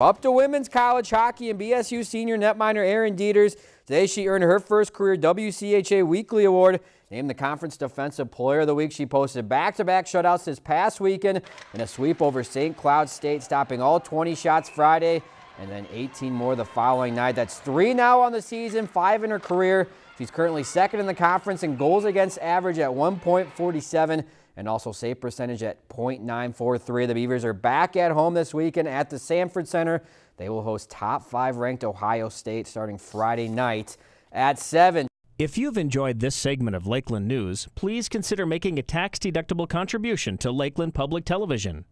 Up to women's college hockey and BSU senior netminder Erin Dieters. Today she earned her first career WCHA Weekly Award. Named the Conference Defensive Player of the Week. She posted back-to-back -back shutouts this past weekend in a sweep over St. Cloud State, stopping all 20 shots Friday and then 18 more the following night. That's three now on the season, five in her career. She's currently second in the conference in goals against average at 1.47 and also save percentage at .943. The Beavers are back at home this weekend at the Sanford Center. They will host top five ranked Ohio State starting Friday night at 7. If you've enjoyed this segment of Lakeland News, please consider making a tax-deductible contribution to Lakeland Public Television.